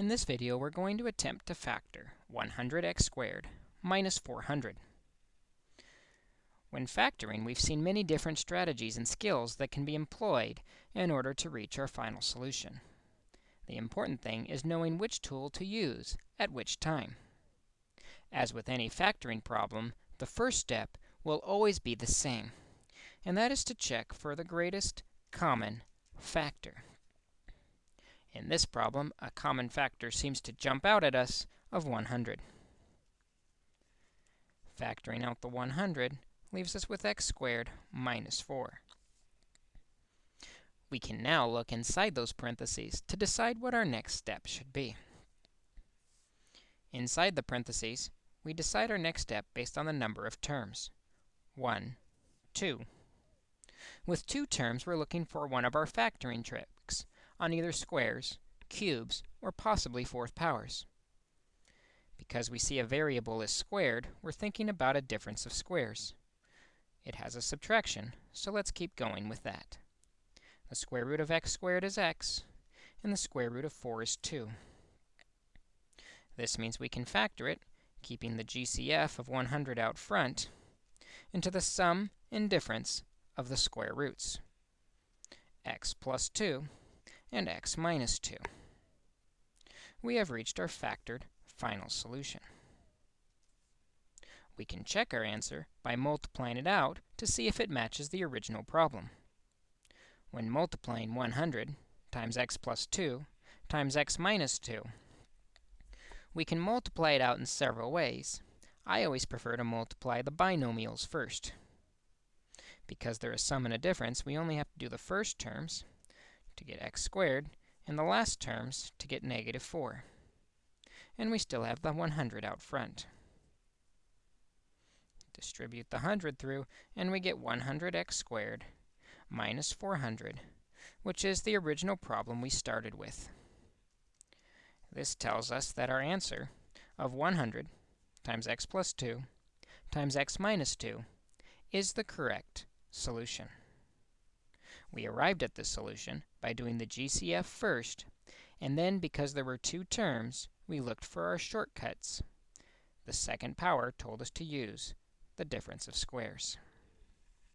In this video, we're going to attempt to factor 100x squared minus 400. When factoring, we've seen many different strategies and skills that can be employed in order to reach our final solution. The important thing is knowing which tool to use at which time. As with any factoring problem, the first step will always be the same, and that is to check for the greatest common factor. In this problem, a common factor seems to jump out at us of 100. Factoring out the 100 leaves us with x squared minus 4. We can now look inside those parentheses to decide what our next step should be. Inside the parentheses, we decide our next step based on the number of terms. 1, 2. With two terms, we're looking for one of our factoring tricks on either squares, cubes, or possibly fourth powers. Because we see a variable is squared, we're thinking about a difference of squares. It has a subtraction, so let's keep going with that. The square root of x squared is x, and the square root of 4 is 2. This means we can factor it, keeping the GCF of 100 out front, into the sum and difference of the square roots, x plus 2 and x minus 2. We have reached our factored final solution. We can check our answer by multiplying it out to see if it matches the original problem. When multiplying 100 times x plus 2 times x minus 2, we can multiply it out in several ways. I always prefer to multiply the binomials first. Because they're a sum and a difference, we only have to do the first terms, to get x squared, and the last terms to get negative 4. And we still have the 100 out front. Distribute the 100 through, and we get 100x squared minus 400, which is the original problem we started with. This tells us that our answer of 100 times x plus 2 times x minus 2 is the correct solution. We arrived at this solution by doing the GCF first, and then because there were two terms, we looked for our shortcuts. The second power told us to use the difference of squares.